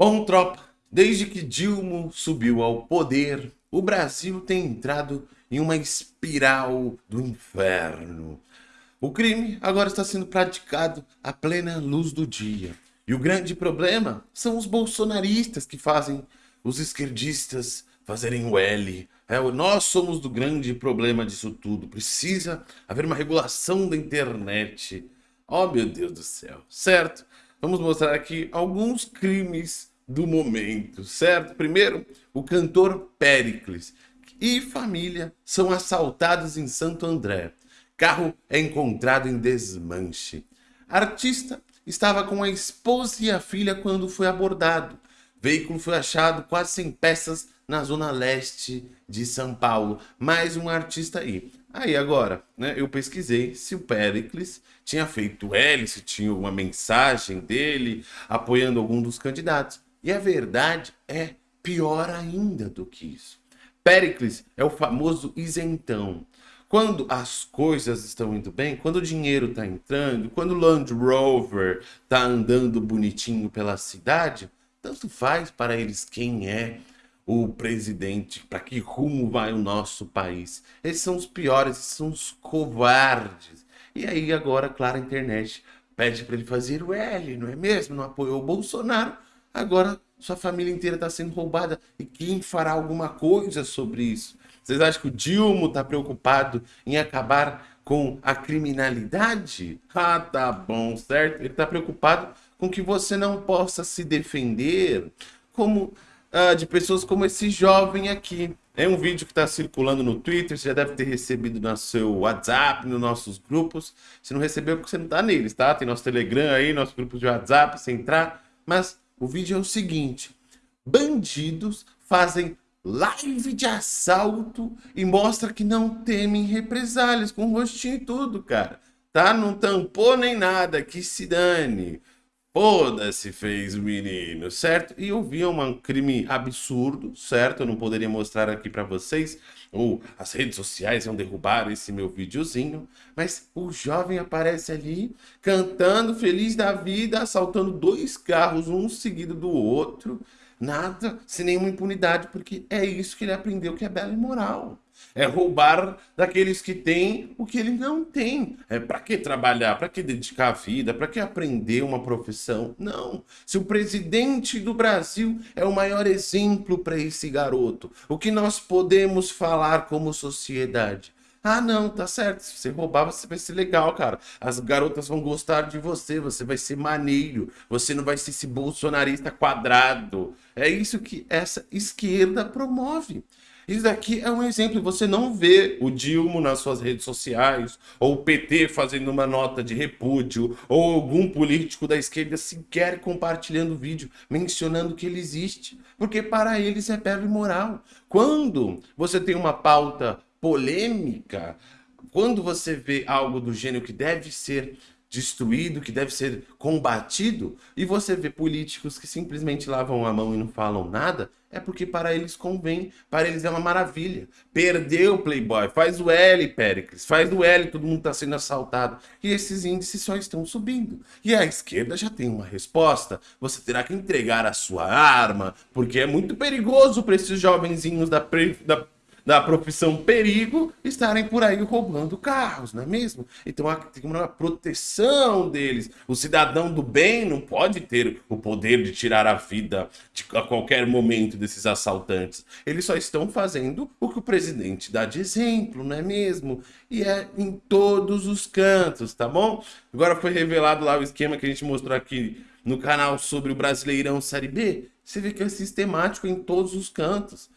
Bom, tropa, desde que Dilma subiu ao poder, o Brasil tem entrado em uma espiral do inferno. O crime agora está sendo praticado à plena luz do dia. E o grande problema são os bolsonaristas que fazem os esquerdistas fazerem o L. É, nós somos do grande problema disso tudo. Precisa haver uma regulação da internet. Oh, meu Deus do céu. Certo? Vamos mostrar aqui alguns crimes do momento, certo? Primeiro, o cantor Pericles e família são assaltados em Santo André. Carro é encontrado em desmanche. Artista estava com a esposa e a filha quando foi abordado. Veículo foi achado quase sem peças na zona leste de São Paulo. Mais um artista aí. Aí agora, né, eu pesquisei se o Pericles tinha feito se tinha uma mensagem dele apoiando algum dos candidatos. E a verdade é pior ainda do que isso. Péricles é o famoso isentão. Quando as coisas estão indo bem, quando o dinheiro está entrando, quando o Land Rover está andando bonitinho pela cidade, tanto faz para eles quem é o presidente, para que rumo vai o nosso país. Esses são os piores, esses são os covardes. E aí agora, claro, a internet pede para ele fazer o L, não é mesmo? Não apoiou o Bolsonaro, Agora sua família inteira está sendo roubada. E quem fará alguma coisa sobre isso? Vocês acham que o Dilma está preocupado em acabar com a criminalidade? Ah, tá bom, certo? Ele está preocupado com que você não possa se defender como ah, de pessoas como esse jovem aqui. É um vídeo que está circulando no Twitter, você já deve ter recebido no seu WhatsApp, nos nossos grupos. Se não recebeu, é porque você não está neles, tá? Tem nosso Telegram aí, nosso grupo de WhatsApp, você entrar. Mas o vídeo é o seguinte: bandidos fazem live de assalto e mostra que não temem represálias, com rostinho e tudo, cara. Tá? Não tampou nem nada, que se dane. Foda-se, fez o menino, certo? E eu vi um crime absurdo, certo? Eu não poderia mostrar aqui para vocês, ou as redes sociais iam derrubar esse meu videozinho, mas o jovem aparece ali, cantando, feliz da vida, assaltando dois carros, um seguido do outro, nada, sem nenhuma impunidade, porque é isso que ele aprendeu que é belo e moral. É roubar daqueles que têm o que ele não tem. É para que trabalhar? Para que dedicar a vida? Para que aprender uma profissão? Não. Se o presidente do Brasil é o maior exemplo para esse garoto, o que nós podemos falar como sociedade? Ah, não, tá certo. Se você roubar, você vai ser legal, cara. As garotas vão gostar de você, você vai ser maneiro, você não vai ser esse bolsonarista quadrado. É isso que essa esquerda promove. Isso daqui é um exemplo. Você não vê o Dilma nas suas redes sociais, ou o PT fazendo uma nota de repúdio, ou algum político da esquerda sequer compartilhando vídeo, mencionando que ele existe. Porque para eles é e moral. Quando você tem uma pauta polêmica, quando você vê algo do gênero que deve ser destruído, que deve ser combatido, e você vê políticos que simplesmente lavam a mão e não falam nada, é porque para eles convém, para eles é uma maravilha. Perdeu o Playboy, faz o L, Péricles, faz o L, todo mundo está sendo assaltado. E esses índices só estão subindo. E a esquerda já tem uma resposta, você terá que entregar a sua arma, porque é muito perigoso para esses jovenzinhos da, da da profissão perigo estarem por aí roubando carros, não é mesmo? Então tem uma proteção deles. O cidadão do bem não pode ter o poder de tirar a vida de, a qualquer momento desses assaltantes. Eles só estão fazendo o que o presidente dá de exemplo, não é mesmo? E é em todos os cantos, tá bom? Agora foi revelado lá o esquema que a gente mostrou aqui no canal sobre o Brasileirão Série B. Você vê que é sistemático em todos os cantos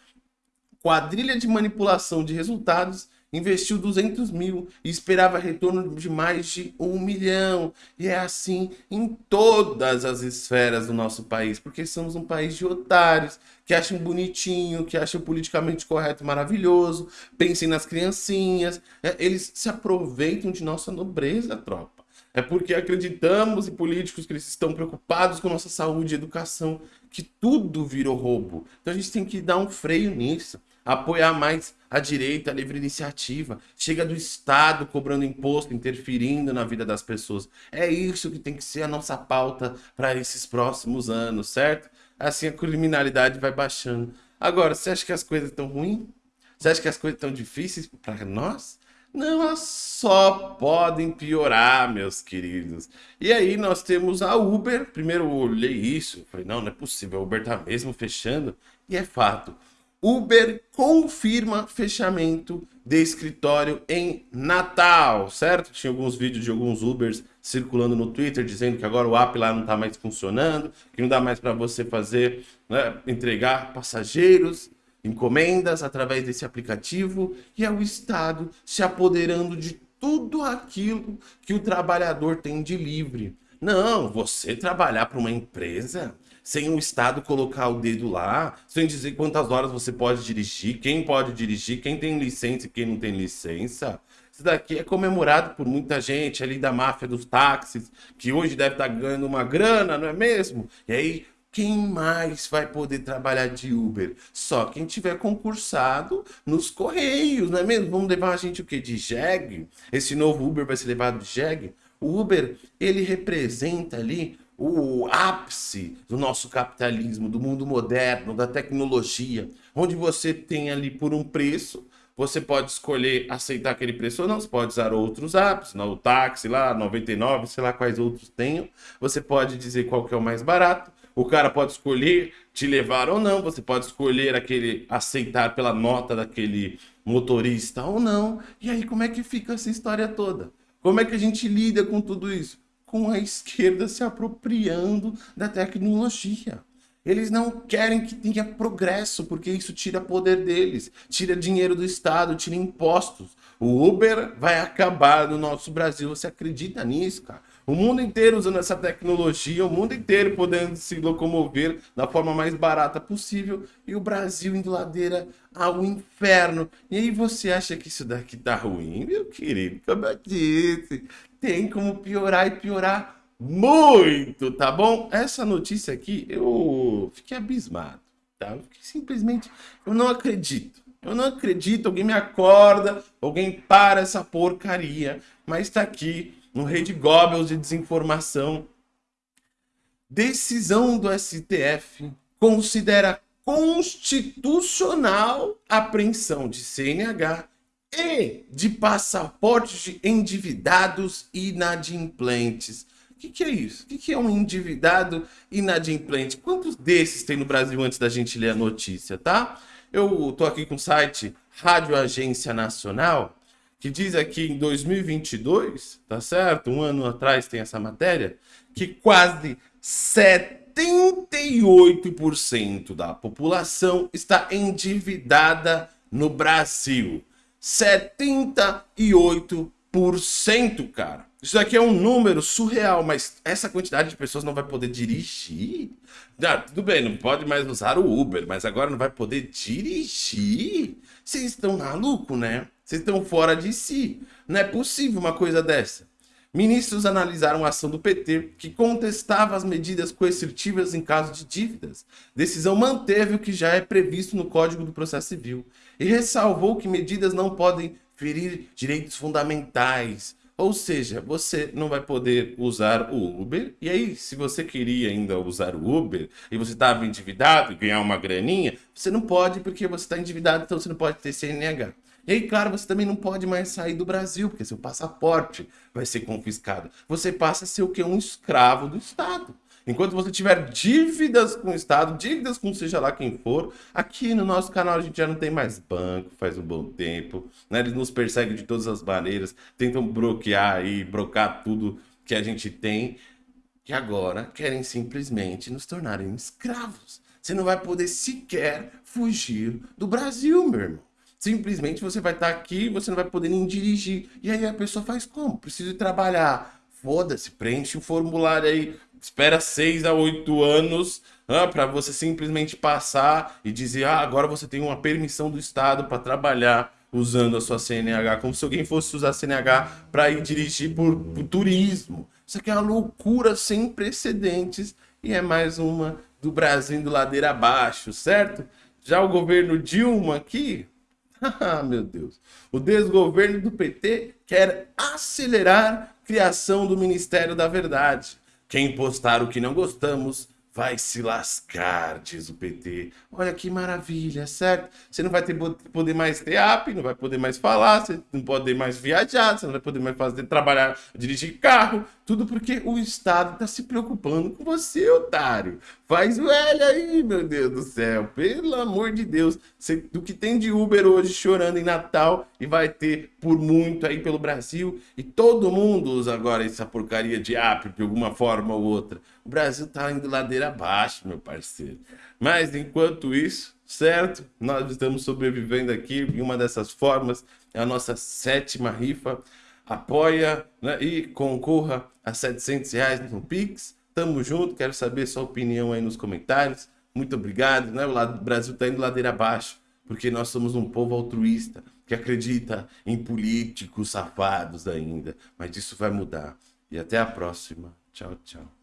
quadrilha de manipulação de resultados investiu 200 mil e esperava retorno de mais de um milhão. E é assim em todas as esferas do nosso país, porque somos um país de otários, que acham bonitinho, que acham politicamente correto maravilhoso, pensem nas criancinhas. É, eles se aproveitam de nossa nobreza, tropa. É porque acreditamos em políticos que eles estão preocupados com nossa saúde e educação, que tudo virou roubo. Então a gente tem que dar um freio nisso. Apoiar mais a direita, a livre iniciativa. Chega do Estado cobrando imposto, interferindo na vida das pessoas. É isso que tem que ser a nossa pauta para esses próximos anos, certo? Assim a criminalidade vai baixando. Agora, você acha que as coisas estão ruins? Você acha que as coisas estão difíceis para nós? Não, elas só podem piorar, meus queridos. E aí nós temos a Uber. Primeiro eu olhei isso, falei, não, não é possível, a Uber tá mesmo fechando. E é fato. Uber confirma fechamento de escritório em Natal, certo? Tinha alguns vídeos de alguns Ubers circulando no Twitter dizendo que agora o app lá não está mais funcionando, que não dá mais para você fazer, né, entregar passageiros, encomendas através desse aplicativo e é o Estado se apoderando de tudo aquilo que o trabalhador tem de livre. Não, você trabalhar para uma empresa sem o Estado colocar o dedo lá, sem dizer quantas horas você pode dirigir, quem pode dirigir, quem tem licença e quem não tem licença. Isso daqui é comemorado por muita gente ali da máfia dos táxis, que hoje deve estar ganhando uma grana, não é mesmo? E aí, quem mais vai poder trabalhar de Uber? Só quem tiver concursado nos Correios, não é mesmo? Vamos levar a gente o quê? De jegue? Esse novo Uber vai ser levado de jegue? O Uber, ele representa ali o ápice do nosso capitalismo, do mundo moderno, da tecnologia, onde você tem ali por um preço, você pode escolher aceitar aquele preço ou não, você pode usar outros apps, o táxi lá, 99, sei lá quais outros tenham, você pode dizer qual que é o mais barato, o cara pode escolher te levar ou não, você pode escolher aquele aceitar pela nota daquele motorista ou não, e aí como é que fica essa história toda? Como é que a gente lida com tudo isso? Com a esquerda se apropriando da tecnologia. Eles não querem que tenha progresso, porque isso tira poder deles, tira dinheiro do Estado, tira impostos. O Uber vai acabar no nosso Brasil. Você acredita nisso, cara? O mundo inteiro usando essa tecnologia, o mundo inteiro podendo se locomover da forma mais barata possível e o Brasil indo ladeira ao inferno. E aí você acha que isso daqui tá ruim? Meu querido, como eu disse, tem como piorar e piorar muito, tá bom? Essa notícia aqui, eu fiquei abismado, tá? Eu fiquei simplesmente, eu não acredito. Eu não acredito, alguém me acorda, alguém para essa porcaria, mas tá aqui no Rede Goebbels de desinformação. Decisão do STF considera constitucional a apreensão de CNH e de passaportes de endividados inadimplentes. O que, que, é isso? O que, que, é um endividado inadimplente? Quantos desses tem no Brasil antes da gente ler a notícia, tá? Eu tô aqui com o site Rádio Agência Nacional, que diz aqui em 2022, tá certo? Um ano atrás tem essa matéria, que quase 78% da população está endividada no Brasil. 78%, cara. Isso aqui é um número surreal, mas essa quantidade de pessoas não vai poder dirigir? Ah, tudo bem, não pode mais usar o Uber, mas agora não vai poder dirigir? Vocês estão maluco, né? Vocês estão fora de si. Não é possível uma coisa dessa. Ministros analisaram a ação do PT, que contestava as medidas coercitivas em caso de dívidas. Decisão manteve o que já é previsto no Código do Processo Civil e ressalvou que medidas não podem ferir direitos fundamentais. Ou seja, você não vai poder usar o Uber. E aí, se você queria ainda usar o Uber e você estava endividado e ganhar uma graninha, você não pode porque você está endividado, então você não pode ter CNH. E aí, claro, você também não pode mais sair do Brasil, porque seu passaporte vai ser confiscado. Você passa a ser o que? Um escravo do Estado. Enquanto você tiver dívidas com o Estado, dívidas com seja lá quem for, aqui no nosso canal a gente já não tem mais banco faz um bom tempo, né? Eles nos perseguem de todas as maneiras, tentam bloquear e brocar tudo que a gente tem, que agora querem simplesmente nos tornarem escravos. Você não vai poder sequer fugir do Brasil, meu irmão. Simplesmente você vai estar aqui, você não vai poder nem dirigir. E aí a pessoa faz como? Preciso trabalhar. Foda-se, preenche o formulário aí, espera seis a oito anos ah, para você simplesmente passar e dizer, ah, agora você tem uma permissão do Estado para trabalhar usando a sua CNH, como se alguém fosse usar a CNH para ir dirigir por, por turismo. Isso aqui é uma loucura sem precedentes e é mais uma do Brasil indo ladeira abaixo, certo? Já o governo Dilma aqui, ah, meu Deus. O desgoverno do PT quer acelerar a criação do Ministério da Verdade. Quem postar o que não gostamos vai se lascar, diz o PT. Olha que maravilha, certo? Você não vai ter, poder mais ter app, não vai poder mais falar, você não pode mais viajar, você não vai poder mais fazer, trabalhar, dirigir carro, tudo porque o Estado está se preocupando com você, otário. Faz o L aí, meu Deus do céu. Pelo amor de Deus. Do que tem de Uber hoje chorando em Natal e vai ter por muito aí pelo Brasil. E todo mundo usa agora essa porcaria de app de alguma forma ou outra. O Brasil tá indo ladeira abaixo, meu parceiro. Mas enquanto isso, certo? Nós estamos sobrevivendo aqui em uma dessas formas. É a nossa sétima rifa apoia né, e concorra a 700 reais no Pix. Tamo junto, quero saber sua opinião aí nos comentários. Muito obrigado, né? O Brasil tá indo ladeira abaixo, porque nós somos um povo altruísta, que acredita em políticos safados ainda. Mas isso vai mudar. E até a próxima. Tchau, tchau.